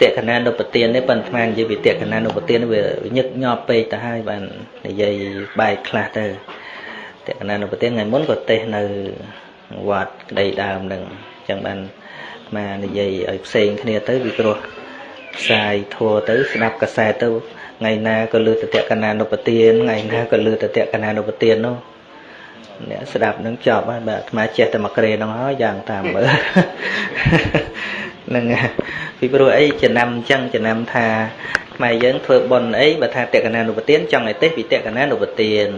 តក្កណានុបទាននេះប៉ុន្តែនិយាយពីតក្កណានុបទានវាញឹកញាប់ពេកទៅហើយបាននិយាយបែកខ្លះទៅតក្កណានុបទានថ្ងៃមុនក៏ទេសនៅវត្តក្តីដើមនឹងអញ្ចឹងបានមកនិយាយឲ្យផ្សេងគ្នាទៅពីព្រោះផ្សាយធัวទៅស្ដាប់កសែតទៅថ្ងៃណាក៏លើតតក្កណានុបទានថ្ងៃណាក៏លើតតក្កណានុបទាននោះអ្នកស្ដាប់នឹងចប់ហើយបាទអាត្មាចេះតែមកក្រេហ្នឹងហើយយ៉ាងតាមមើលនឹង ពីព្រោះអីចំណាំអញ្ចឹងចំណាំថាខ្មែរយើងធ្វើបុណ្យអីបើថាតក្កណានុបទានចង់ឲ្យទេពីតក្កណានុបទាន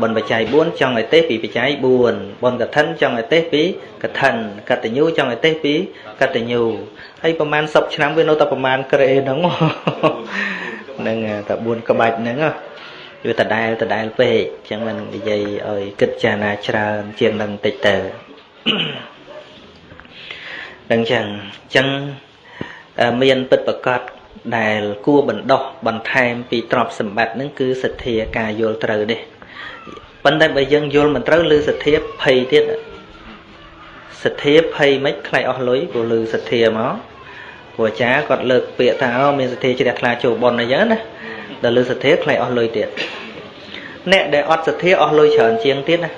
បុណ្យបច្ច័យ4ចង់ឲ្យទេពីបច្ច័យ4បុណ្យកឋិនចង់ឲ្យទេពីកឋិនកតញ្ញូចង់ឲ្យទេពីកតញ្ញូហើយប្រហែល10ឆ្នាំវានៅតែប្រហែលក្រេហ្នឹងហ្នឹងតែ4ក្បាច់ហ្នឹងវាដដែលដដែលពេកអញ្ចឹងមិននិយាយឲ្យគិតចារណាច្រើនជាងនឹងតិចទៅដឹងចឹងអញ្ចឹង មានពិតប្រកបដែលគួរបណ្ដោះបន្ថែមពីទ្រព្យសម្បត្តិនឹងគឺសទ្ធាការយល់ត្រូវនេះប៉ុន្តែបើយើងយល់មិនត្រូវឬសទ្ធាភ័យទៀតសទ្ធាភ័យមិនខ្លាចអស់លុយព្រោះឮសទ្ធាមកព្រោះអាចារ្យគាត់លើកពាក្យថាអូមានសទ្ធាជ្រះថ្លាចូលប៉ុនអីចឹងណាដល់លើសទ្ធាខ្លាចអស់លុយទៀតអ្នកដែលអត់សទ្ធាអស់លុយច្រើនជាងទៀតណា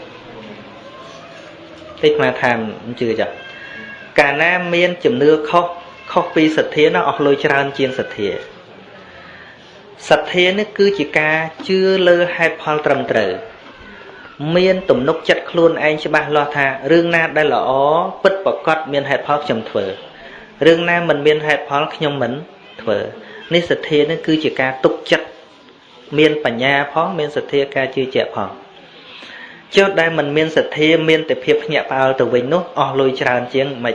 តិចមកថាមិនជឿចាកាលណាមានជំនឿខុស ខុសពីសទ្ធាណាអស់លុយច្រើនជាងសទ្ធាសទ្ធានេះគឺជាការជឿលើហេតុផលត្រឹមត្រូវមានទំនុកចិត្តខ្លួនឯងច្បាស់លាស់ថារឿងណាដែលល្អពិតប្រកបមានហេតុផលខ្ញុំធ្វើរឿងណាមិនមានហេតុផលខ្ញុំមិនធ្វើនេះសទ្ធានេះគឺជាការទុកចិត្តមានបញ្ញាផងមានសទ្ធាការជឿជាក់ផងចុះដែលមិនមានសទ្ធាមានតែភាពភ្ញាក់ផ្អើលទៅវិញនោះអស់លុយច្រើនជាងមិន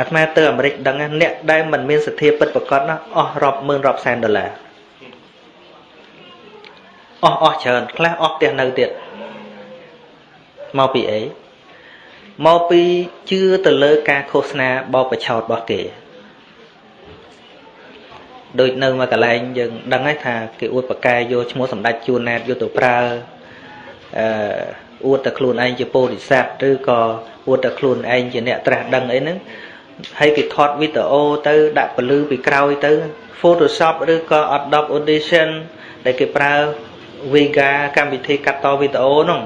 អាត្មាទៅអាមេរិកដឹងអ្នកដែលមិនមានសទ្ធាពិតប្រកបណាអស់រាប់ម៉ឺនរាប់សែនដុល្លារអស់អស់ច្រើនខ្លះអស់ផ្ទះនៅទៀតមកពីអីមកពីជឿទៅលើការឃោសនាបបឆោតរបស់គេដូចនៅមួយកន្លែងយើងដឹងហើយថាគេអួតប្រកែយកឈ្មោះសម្ដេចជួនណែតយកទៅប្រើអឺអួតតែខ្លួនឯងជាពោធិសត្វឬក៏អួតតែខ្លួនឯងជាអ្នកត្រាស់ដឹងអីហ្នឹង ហើយគេថតវីដេអូទៅដាក់ពលឺពីក្រោយទៅ Photoshop ឬក៏ Adobe Audition ដែលគេប្រើ Vega កម្មវិធីកាត់តវីដេអូហ្នឹង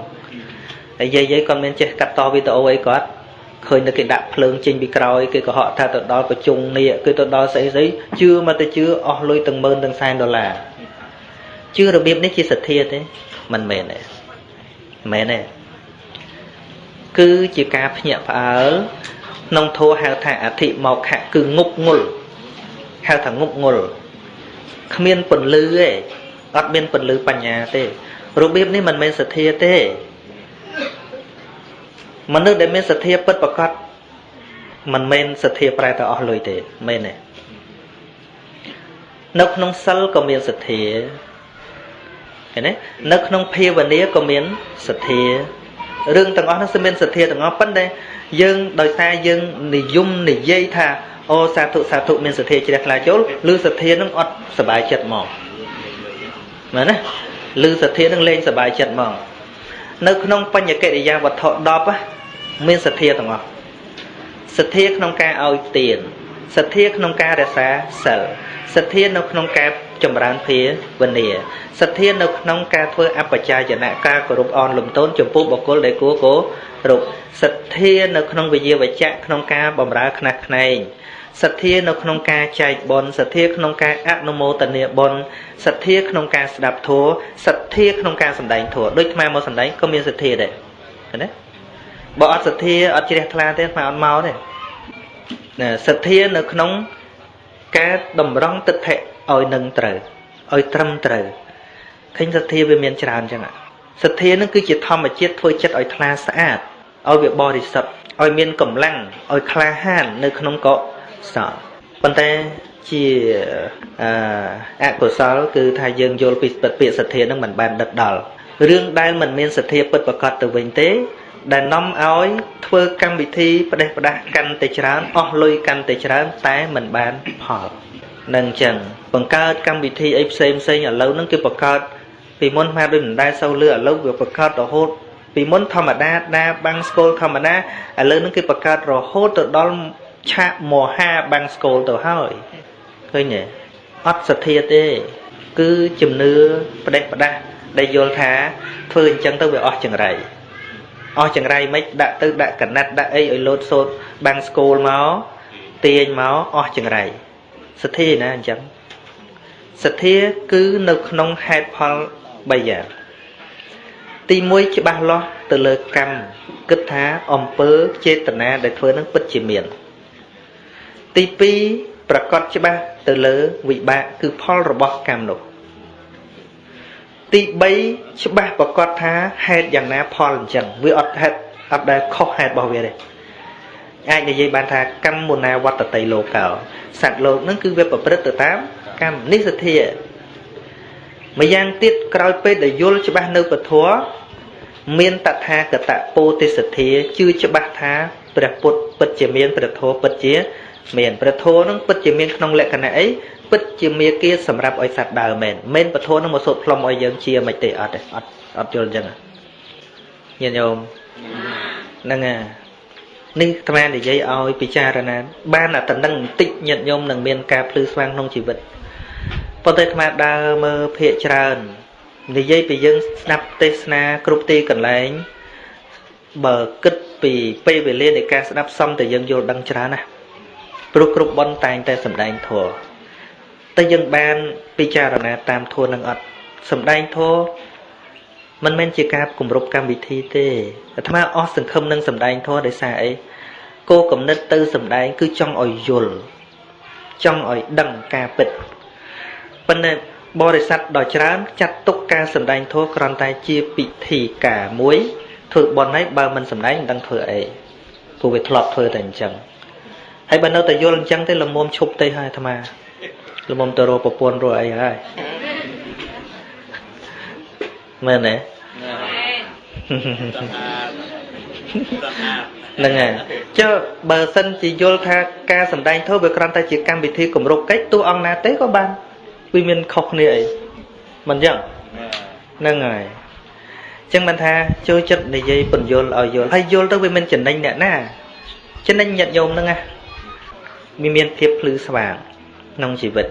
ហើយយាយយាយគាត់មានចេះកាត់តវីដេអូអីគាត់ឃើញតែគេដាក់ភ្លើងចេញពីក្រោយគេកុហកថាទៅដល់ប្រជុំនេះគឺទៅដល់ស្អីស្អីជឿមកទៅជឿអស់លុយទាំងម៉ឺនទាំងសែនដុល្លារជឿរបៀបនេះជាសទ្ធាទេមិនមែនទេមែនទេគឺជាការភ្ញាក់ផ្អើល ក្នុងធម៌ហៅថាអធិមកខៈគឺងប់ងល់ហៅថាងប់ងល់គ្មានពន្លឺទេអត់មានពន្លឺបញ្ញាទេរបៀបនេះមិនមែនសទ្ធាទេមនុស្សដែលមានសទ្ធាពិតប្រកបមិនមែនសទ្ធាប្រែទៅអស់លុយទេមែនទេនៅក្នុងសិលក៏មានសទ្ធាឃើញទេនៅក្នុងភាវនាក៏មានសទ្ធារឿងទាំងអស់នោះគឺមានសទ្ធាទាំងអស់ប៉ុន្តែ យើងដោយសារយើងនិយមនិយាយថាអូសាធុសាធុមានសទ្ធាជ្រះថ្លាចូលឬសទ្ធានឹងអត់សบายចិត្តមកមែនទេឬសទ្ធានឹងលេងសบายចិត្តមកនៅក្នុងបញ្ញកិរិយាវត្ថុ10មានសទ្ធាទាំងអស់សទ្ធាក្នុងការឲ្យទានសទ្ធាក្នុងការរក្សាសិលសទ្ធានៅក្នុងការ ចម្រើនភាវនាសទ្ធានៅក្នុងការធ្វើអបជាយនៈការគោរពអនលំទោនចំពោះបុគ្គលដែលគួរគោរពសទ្ធានៅក្នុងវិយាវចៈក្នុងការបម្រើខ្នះខ្នែងសទ្ធានៅក្នុងការចែកបុណ្យសទ្ធាក្នុងការអនុមោទនាបុណ្យសទ្ធាក្នុងការស្ដាប់ធម៌សទ្ធាក្នុងការសម្ដែងធម៌ដូចថ្មមកសម្ដែងក៏មានសទ្ធាដែរឃើញទេបើអត់សទ្ធាអត់ជ្រះថ្លាទេថ្មអត់មកទេសទ្ធានៅក្នុងការតម្រង់ទិដ្ឋិ ឲ្យនឹងត្រូវឲ្យត្រឹមត្រូវឃើញសទ្ធាវាមានច្រើនចឹងសទ្ធានឹងគឺជាធម្មជាតិធ្វើចិត្តឲ្យថ្លាស្អាតឲ្យវាបរិសុទ្ធឲ្យមានកម្លាំងឲ្យក្លាហាននៅក្នុងកុសលប៉ុន្តែជាអកុសលគឺថាយើងយល់ពីពាក្យសទ្ធានឹងមិនបានដិតដល់រឿងដែលមិនមានសទ្ធាពិតប្រកបទៅវិញទេ ដែលនាំឲ្យធ្វើកម្មវិធីផ្ដេសផ្ដាស់កាន់តែច្រើនអស់លុយកាន់តែច្រើនតែមិនបានផល នឹងអញ្ចឹងបង្កើតកម្មវិធីអីផ្សេងផ្សេងឥឡូវហ្នឹងគឺបង្កើតពីមុនមកដូចមិនដែលសូវលឺឥឡូវវាបង្កើតរហូតពីមុនធម្មតាដាបាំងស្គលធម្មតាឥឡូវហ្នឹងគឺបង្កើតរហូតទៅដល់ឆាកមហាបាំងស្គលទៅហើយឃឃើញទេអត់សទ្ធាទេ គឺជំនឿផ្ដេសផ្ដាស់ដែលយល់ថាធ្វើអញ្ចឹងទៅវាអស់ចង្រៃអស់ចង្រៃមិនដាក់ទៅដាក់កណាត់ដាក់អីឲ្យលោតសូត្របាំងស្គូលមកទាញមកអស់ចង្រៃ សទ្ធាណាអញ្ចឹងសទ្ធាគឺនៅក្នុងហេតុផល3យ៉ាងទី1ច្បាស់លាស់ទៅលើកម្មគិតថាអំពើចេតនាដែលធ្វើនឹងពិតជាមាន ទី2ប្រកាសច្បាស់ទៅលើវិបាកគឺផលរបស់កម្មនោះទី3ច្បាស់ប្រកាសថាហេតុយ៉ាងណាផលអញ្ចឹងវាអត់ហេតុអត់ដែលខុសហេតុរបស់វាទេ អាចនិយាយបានថាកម្មមុណាវត្តតិលោកោសត្វលោកនឹងគឺវាប្រព្រឹត្តទៅតាមកម្មនេះសទ្ធាម្យ៉ាងទៀតក្រោយពេលដែលយល់ច្បាស់នៅពធមានតថាគតពោទិសទ្ធាជឿច្បាស់ថាព្រះពុទ្ធពិតជាមានព្រះធម៌ពិតជា មានព្រះធម៌នឹងពិតជាមានក្នុងលក្ខណៈអីពិតជាមាគាសម្រាប់ឲ្យសត្វដើរមែនមែនពធនឹងមកសូត្រផ្លុំឲ្យយើងជាមិនទេអត់ទេអត់អត់យល់អញ្ចឹងញាតិញោមហ្នឹងហើយ នេះអាត្មានិយាយឲ្យពិចារណាបានតែតំណឹងបន្តិចញាតិញោមនឹងមានការភ្លឺស្វាងក្នុងជីវិតប៉ុន្តែអាត្មាដើរមើលភាកច្រើននិយាយពីយើងស្ដាប់ទេសនាគ្រប់ទីកន្លែងបើគិតពីពេលវេលានៃការស្ដាប់សំតែយើងយល់ដឹងច្រើនណាព្រោះគ្រប់បនតែងតែសម្ដែងធម៌តែយើងបានពិចារណាតាមធម៌នឹងអត់សម្ដែងធម៌ មិនមែនជាការគម្រប់កម្មវិធីទេអាត្មាអស់សង្ឃឹមនឹងសម្ដែងធម៌ដោយសារអីគោកំណត់ទៅសម្ដែង គឺចង់ឲ្យយល់ចង់ឲ្យដឹងការពិតប៉ុន្តែបរិស័ទដ៏ច្រើនចាត់ទុកការសម្ដែងធម៌គ្រាន់តែជាពិធីការមួយធ្វើបន់ហើយបើមិនសម្ដែងមិនដឹងធ្វើអីព្រោះវាធ្លាប់ធ្វើតែអញ្ចឹងហើយបើនៅតែយល់អញ្ចឹងទេលមុំឈប់ទៅហើយអាត្មាលមុំទៅរកប្រពន្ធរកអីហើយមែនទេ ហ្នឹងហើយចុះបើសិនជាយល់ថាការសម្ដែងធម៌វាគ្រាន់តែជាកម្មវិធីគម្រប់កិច្ចទោះអង្គណាទេក៏បានវាមានខុសគ្នាអីមិនចឹងហ្នឹងហើយចឹងមិនថាចូលចិត្តនិយាយពន្យល់ឲ្យយល់ហើយយល់ទៅវាមិនចំណេញអ្នកណាចំណេញញាតិញោមហ្នឹងណាវាមានភាពភ្លឺស្វាងក្នុងជីវិត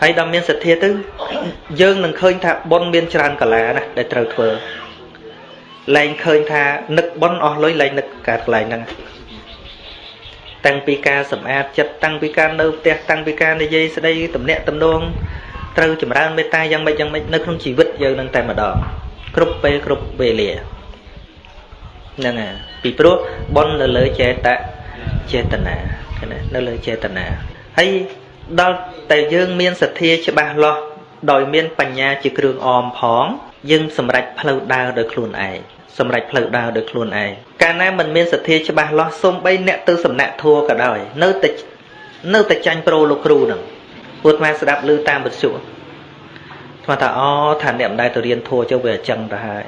ហើយដល់មានសទ្ធាទៅយើងនឹងឃើញថាបុណ្យមានច្រើនកាលាណាដែលត្រូវធ្វើ លែងឃើញថានឹកបុណ្យអស់លុយលែងនឹកកើតកន្លែងហ្នឹងតាំងពីការសម្អាតចិត្តតាំងពីការនៅផ្ទះតាំងពីការនិយាយស្ដីទំនាក់ទំនងត្រូវចម្រើនមេត្តាយ៉ាងម៉េចយ៉ាងម៉េចនៅក្នុងជីវិតយើងនឹងតែម្ដងគ្រប់ពេលគ្រប់វេលាហ្នឹងហើយពីព្រោះបុណ្យនៅលើចេតចេតនាណានៅលើចេតនាហើយដល់តែយើងមានសទ្ធាច្បាស់លាស់ដោយមានបញ្ញាជាគ្រឿងអមផង យើងសម្រេចផ្លូវដើរដោយខ្លួនឯងសម្រេចផ្លូវដើរដោយខ្លួនឯងកាលណាមិនមានសទ្ធាច្បាស់លាស់សូម្បីអ្នកទៅសំណាក់ធัวក៏ដោយនៅតែនៅតែចាញ់ប្រូលោកគ្រូហ្នឹងពួកអាស្ដាប់ឮតាមវិទ្យុស្មាថាអូថាអ្នកមិនដែលទៅរៀនធัวចុះវាអញ្ចឹងទៅហើយ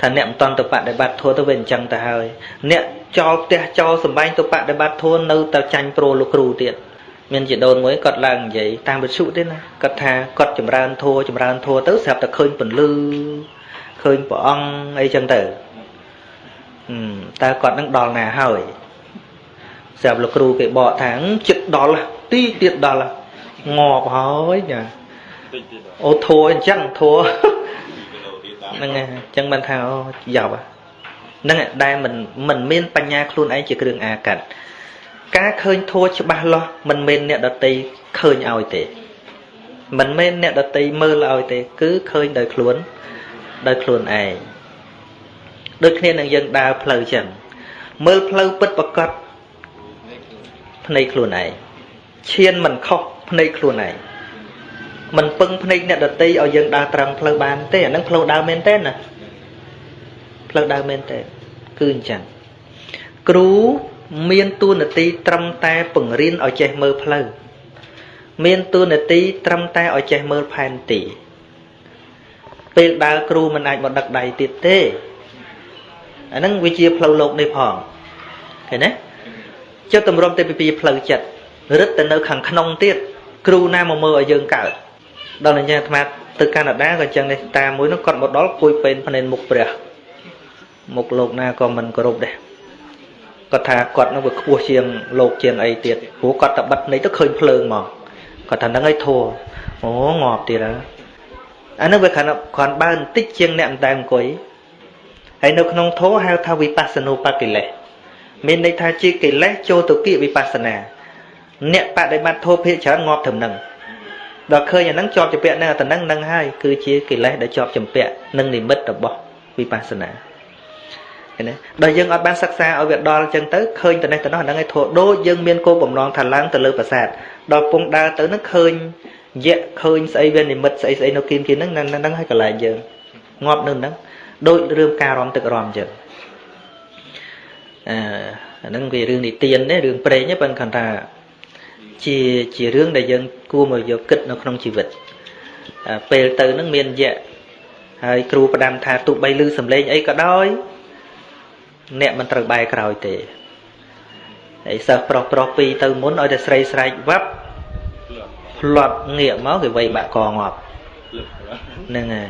ថាអ្នកមិនតន់ទៅបដិបត្តិធัวទៅវាអញ្ចឹងទៅហើយអ្នកចោលផ្ទះចោលសំបែងទៅបដិបត្តិធัวនៅតែចាញ់ប្រូលោកគ្រូទៀត មានជាដូនមួយគាត់ឡើងនិយាយតាមវិទ្យុទេណាគាត់ថាគាត់ចម្រើនធัวចម្រើនធัวទៅស្រាប់តែឃើញពន្លឺឃើញព្រះអង្គអីចឹងទៅតើគាត់នឹងដល់ណាហើយស្រាប់លោកគ្រូគេបកថាចិត្តដល់ទីទៀតដល់ងាប់ហើយចាអូធัวអញ្ចឹងធัวហ្នឹងហើយអញ្ចឹងមិនថាអូយ៉ាប់ហ្នឹងដែលមិនមិនមានបញ្ញាខ្លួនឯងជាគ្រឿងអាកាត់ ការឃើញធัวច្បាស់លាស់មិនមែនអ្នកដតីឃើញឲ្យទេមិនមែនអ្នកដតីមើលឲ្យទេ គឺឃើញដោយខ្លួនដោយខ្លួនឯងដូចគ្នានឹងយើងដើរផ្លូវចឹងមើលផ្លូវពិតប្រកបភ្នែកខ្លួនឯងឈានមិនខុសភ្នែកខ្លួនឯងមិនពឹងភ្នែកអ្នកដតីឲ្យយើងដើរត្រង់ផ្លូវបានទេអានឹងផ្លូវដើរមែនទេណាផ្លូវដើរមែនទេគឺអញ្ចឹងគ្រូ មានតួនាទីត្រឹមតែបង្រៀនឲ្យចេះមើលផ្លូវមានតួនាទីត្រឹមតែឲ្យចេះមើលផែនទីពេលដើរគ្រូមិនអាចមកដឹកដៃទៀតទេអាហ្នឹងវាជាផ្លូវលោកនេះផងឃើញទេចិត្តតម្រុំទៅពីផ្លូវចិត្តរឹតទៅនៅខាងក្នុងទៀតគ្រូណាមកមើលឲ្យយើងកើតដល់អញ្ចឹងអាត្មាទៅកាណាដាក៏អញ្ចឹងនេះតាមួយនោះគាត់មកដល់គួយពេនភ្នែនមុខព្រះមុខលោកណាក៏មិនគោរពដែរ គាត់ថាគាត់នឹងវាខ្ពស់ជាងលោកជាងអីទៀតព្រោះគាត់តែបិទនេះទៅឃើញភ្លើងមកគាត់ថាហ្នឹងឯងធัวអូងាប់ទៀតហើយអានោះវាគ្រាន់គ្រាន់បើបន្តិចជាងអ្នកតែអង្គុយហើយនៅក្នុងធัวហៅថាវិបស្សនូបកិលេសមានន័យថាជាកិលេសចូលទៅគិវិបស្សនា អ្នកបដិបត្តិធម៌ភាកច្រើនងាប់ត្រឹមហ្នឹងដល់ឃើញអាហ្នឹងជាប់ចម្ពាក់នឹងអាហ្នឹងនឹងហើយគឺជាកិលេសដែលជាប់ចម្ពាក់នឹងនិមិត្តរបស់វិបស្សនា ឃើញទេដល់យើងអត់បានសិក្សាឲ្យវាដល់អញ្ចឹងទៅឃើញតែនេះទៅនោះហ្នឹងឯងធัวដូចយើងមានគោលបំណងថាឡើងទៅលើប្រាសាទដល់ពងដើរទៅនឹងឃើញយៈឃើញស្អីវានិមិត្តស្អីស្អីនៅគៀនគៀនហ្នឹងហ្នឹងហើយកន្លែងយើងងាប់នៅហ្នឹងដូចរឿងការរំទឹករំអញ្ចឹងអឺអាហ្នឹងវារឿងនិទានទេរឿងព្រេងទេប៉ុន្តែគាត់ថាជាជារឿងដែលយើងគួរមកយកគិតនៅក្នុងជីវិតពេលទៅនឹងមានយៈហើយគ្រូផ្ដាំថាទោះបីឮសំឡេងអីក៏ដោយ អ្នកមិនត្រូវបែរក្រោយទេហើយសិស្សប្រុសប្រុសពីរទៅមុនឲ្យតែស្រីស្រែកវ៉ាប់ផ្លត់ងាកមកគេវៃបាក់កងាប់ហ្នឹងហើយ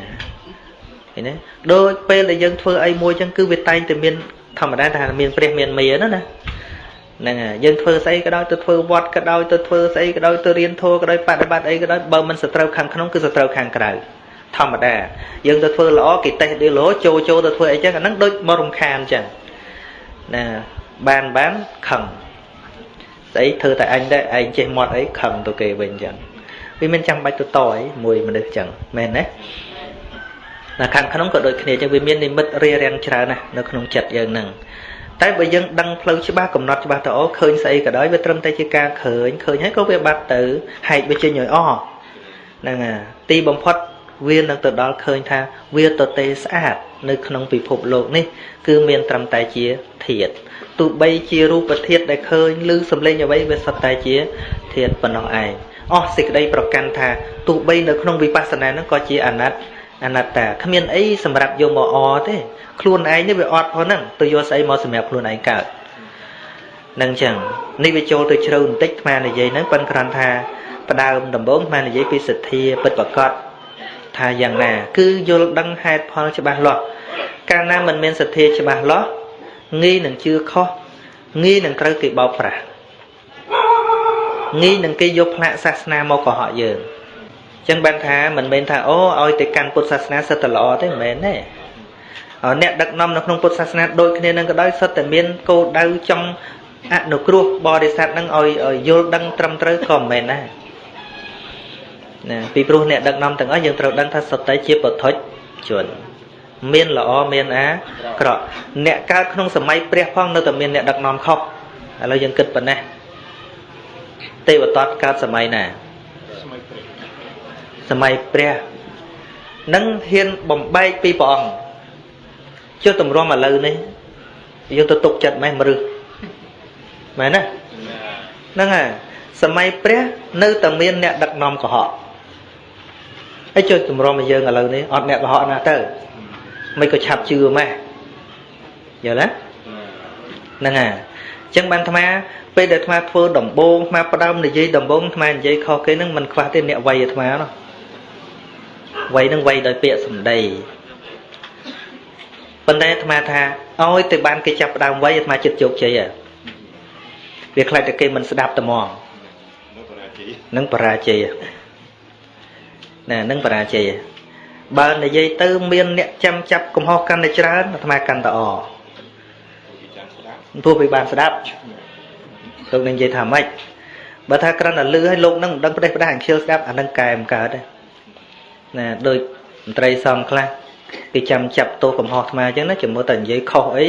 ឃើញទេដូចពេលដែលយើងធ្វើអីមួយចឹងគឺវាតែងតែមានធម្មតាថាមានព្រះមានមេណាណាហ្នឹងហើយយើងធ្វើស្អីក៏ដោយទៅធ្វើវត្តក៏ដោយទៅធ្វើស្អីក៏ដោយទៅរៀនធម៌ក៏ដោយបដិបត្តិអីក៏ដោយបើមិនសត្រូវខាងក្នុងគឺសត្រូវខាងក្រៅធម្មតាយើងទៅធ្វើល្អគេតេះឌីឡូចូលចូលទៅធ្វើអីចឹងអាហ្នឹងដូចមករំខានចឹង ណាបានបានខឹងស្អីធ្វើតែអញដែរឯងចេះមាត់អីខឹងទៅគេវិញចឹងវាមិនចាំបាច់ទៅតអីមួយមនុស្សចឹងមែនទេណាខាងក្នុងក៏ដូចគ្នាចឹងវាមាននិមិត្តរារាំងច្រើនណាស់នៅក្នុងចិត្តយើងហ្នឹងតែបើយើងដឹងផ្លូវច្បាស់កំណត់ច្បាស់ទៅអូឃើញស្អីក៏ដោយវាត្រឹមតែជាការឃើញឃើញហើយក៏វាបាត់ទៅហែកវាចេញឲ្យអស់ហ្នឹងហើយទីបំផុតវានឹងទៅដល់ឃើញថាវាទៅទេស្អាត នៅក្នុងពិភពលោកនេះ គឺមានត្រឹមតែជាធាតុទោះបីជារូបធាតុដែលឃើញឬសម្លេងអ្វីវាសុទ្ធតែជាធាតុប៉ុណ្ណោះឯងអស់សេចក្តីប្រកាន់ថាទោះបីនៅក្នុងវិបស្សនាហ្នឹងក៏ជាអនត្តអនត្តាគ្មានអីសម្រាប់យកមកអទេខ្លួនឯងនេះវាអត់ផងហ្នឹងទៅយកស្អីមកសម្រាប់ខ្លួនឯងកើតនឹងចឹងនេះវាចូលទៅជ្រៅបន្តិចអានិយាយហ្នឹងប៉ិនគ្រាន់ថាផ្ដើមដំបូងអានិយាយពីសទ្ធាពិតប្រកប ថាយ៉ាងណា គឺយល់ដឹងហេតុផលច្បាស់លាស់កាលណាមិនមានសទ្ធាច្បាស់លាស់ងាយនឹងជឿខុសងាយនឹងត្រូវគេបោកប្រាស់ងាយនឹងគេយកផ្លាកសាសនាមកកុហកយើងចឹងបានថាមិនមែនថាអូឲ្យទៅកាន់ពុទ្ធសាសនាសិតតែល្អទេមិនមែនទេអ្នកដឹកនាំនៅក្នុងពុទ្ធសាសនាដូចគ្នានឹងក៏ដោយសិតតែមានគោលដៅចង់អនុគ្រោះបរិស័ទនឹងឲ្យយល់ដឹងត្រឹមត្រូវក៏មិនមែនដែរ ណាពីព្រោះអ្នកដឹកនាំទាំងអស់យើងត្រូវដឹងថាសុទ្ធតែជាពុទ្ធជនមានល្អមានអាក្រក់អ្នកកើតក្នុងសម័យព្រះផងនៅតែមានអ្នកដឹកនាំខុសឥឡូវយើងគិតប៉ុណ្ណេះទេវតតកើតសម័យណាសម័យព្រះនឹងហ៊ានបំបែកពីព្រះអង្គចុះតម្រាំឥឡូវនេះយើងទៅទុកចិត្តម៉េះមរឹសមែនណាហ្នឹងហើយសម័យព្រះនៅតែមានអ្នកដឹកនាំកុហក ហើយចុះតម្រាំឲ្យយើងឥឡូវនេះអត់អ្នកកុហកណាទៅមិនក៏ឆាប់ជឿម៉េះយល់ទេហ្នឹងហើយអញ្ចឹងបានអាត្មាពេលដែលអាត្មាធ្វើដំបងអាត្មាផ្ដើមនិយាយដំបងអាត្មានិយាយខុសគេហ្នឹងមិនខ្វះទេអ្នកវាយអាត្មានោះវ័យនឹងវ័យដោយពាក្យសម្ដីប៉ុន្តែអាត្មាថាឲ្យទៅបានគេចាប់ផ្ដើមវ័យអាត្មាចិត្តជោគជ័យវាខ្លាចតែគេមិនស្ដាប់ត្មងនឹងបរាជ័យ ណានឹងបរាជ័យបើនិយាយទៅមានអ្នកចាំចាប់កំហុសកាន់តែច្រើនអាត្មាកាន់តែអព្រោះវាបានស្ដាប់លោកនឹងនិយាយថាម៉េចបើថាគ្រាន់តែលឺឲ្យលោកនឹងមិនដឹងផ្ដេសផ្ដាស់អញ្ជើញស្ដាប់អានឹងកែមិនកើតទេណាដូចមន្ត្រីសង្ឃខ្លះគេចាំចាប់ទោសកំហុសអាត្មាអញ្ចឹងណាជាមួយតែនិយាយខុសអី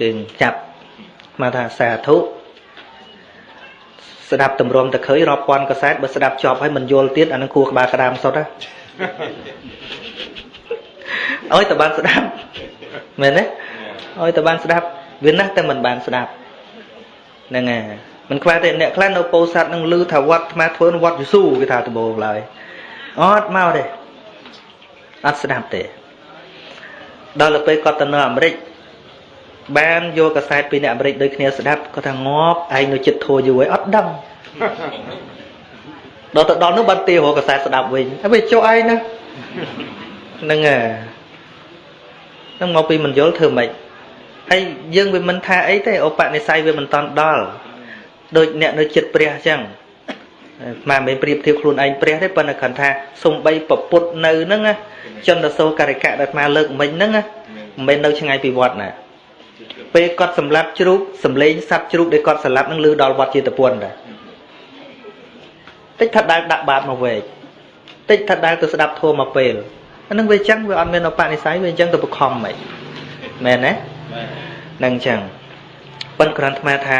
គឺចាប់មកថាសាធុ ស្ដាប់តម្រុំតខើយរាប់ពាន់កសែតបើស្ដាប់ជាប់ហើយមិនយល់ទៀតអានឹងគួរក្បាលក្តាមសុទ្ធហ៎អើយតើបានស្ដាប់មែនទេអើយតើបានស្ដាប់វាណាស់តែមិនបានស្ដាប់ហ្នឹងហើយមិនខ្វះទេអ្នកខ្លះនៅពោធិ៍សាត់នឹងឮថាវត្តអាត្មាធ្វើវត្តយេស៊ូគេថាដំបូងឡើយអត់មកទេអត់ស្ដាប់ទេដល់ទៅពេលគាត់ទៅនៅអាមេរិក បានយកកសែតពីអ្នកអាមេរិកដូចគ្នាស្ដាប់គាត់ថាងាប់ឯងនៅចិត្តធัวយូរហើយអត់ដឹងដល់ទៅដល់នោះបានទារកសែតស្ដាប់វិញហើយវាចុះឯងណាហ្នឹងហើយហ្នឹងមកពីមិនយល់ធ្វើម៉េចហើយយើងវាមិនថាអីទេឧបនិស្ស័យវាមិនតាន់ដល់ដូចអ្នកនៅចិត្តព្រះអញ្ចឹងមកមិនប្រៀបធៀបខ្លួនឯងព្រះទេប៉ុន្តែគ្រាន់ថាសំបីពពុតនៅហ្នឹងចន្ទសោការិកៈដែលមកលើកមិញហ្នឹងមិនមែននៅឆ្ងាយពីវត្តណា ពេលគាត់សម្លាប់ជ្រូកសម្លេងសัตว์ជ្រូកដែលគាត់សម្លាប់នឹងលឺដល់វត្តជាតពុនដែរតិចថាដែលដាក់បាតមកវែកតិចថាដែលទៅស្ដាប់ធម៌មកពេលអានឹងវាអញ្ចឹងវាអត់មានឧបនិស្ស័យវាអញ្ចឹងទៅបខំហ្មងមែនទេនឹងអញ្ចឹងប៉ុន្តែគ្រាន់តែថា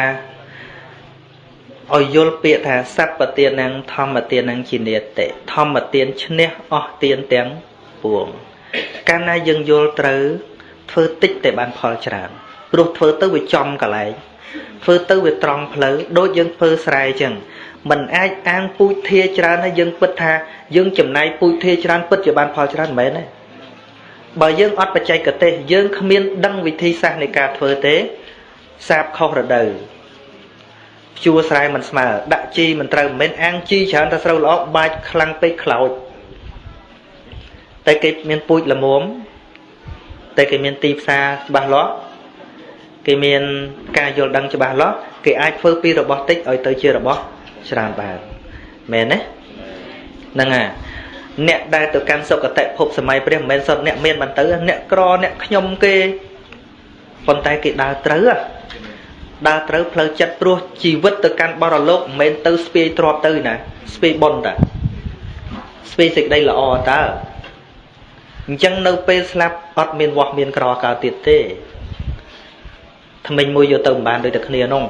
ឲ្យយល់ពាក្យថាសัพពទានធម្មទានជានិតិធម្មទានឈ្នះអស់ទានទាំងពួងកាលណាយើងយល់ត្រូវធ្វើតិចតែបានផលច្រើន ព្រោះធ្វើទៅវាចំកន្លែងធ្វើទៅវាត្រង់ផ្លូវដូចយើងធ្វើស្រែអញ្ចឹងมันអាចអាងពូជធាច្រើនហើយយើងពិតថាយើងចំណាយពូជធាច្រើនពិតជាបានផលច្រើនមិនមែនទេបើយើងអត់បច្ចេកទេសយើងគ្មានដឹងវិធីសាស្ត្រនៃការធ្វើទេសាបខុសរដូវភ្ជួរស្រែមិនស្មើដាក់ជីមិនត្រូវមិនមែនអាងជីច្រើនតែស្រូវល្អបាច់ខ្លាំងពេកខ្លោចតែគេមានពូជល្មមតែគេមានទីផ្សារច្បាស់លាស់ គេមានការយល់ដឹងច្បាស់លាស់គេអាចធ្វើពីរបស់តិចឲ្យទៅជារបស់ច្រើនបានមែនទេហ្នឹងហើយអ្នកដែលទៅកាន់សុគតិភពសម័យព្រះមិនមែនសុទ្ធអ្នកមានបានទៅអ្នកក្រអ្នកខ្ញុំគេប៉ុន្តែគេដើរត្រូវដើរត្រូវផ្លូវចិត្តព្រោះជីវិតទៅកាន់បរលោកមិនមែនទៅស្ពាយទ្របទៅណាស្ពាយបុណ្យតាស្ពាយសេចក្តីល្អតើអញ្ចឹងនៅពេលស្លាប់អត់មានវាស់មានក្រកើតទៀតទេ ថ្មិញមួយយកទៅមិនបានដូចតែគ្នានោះ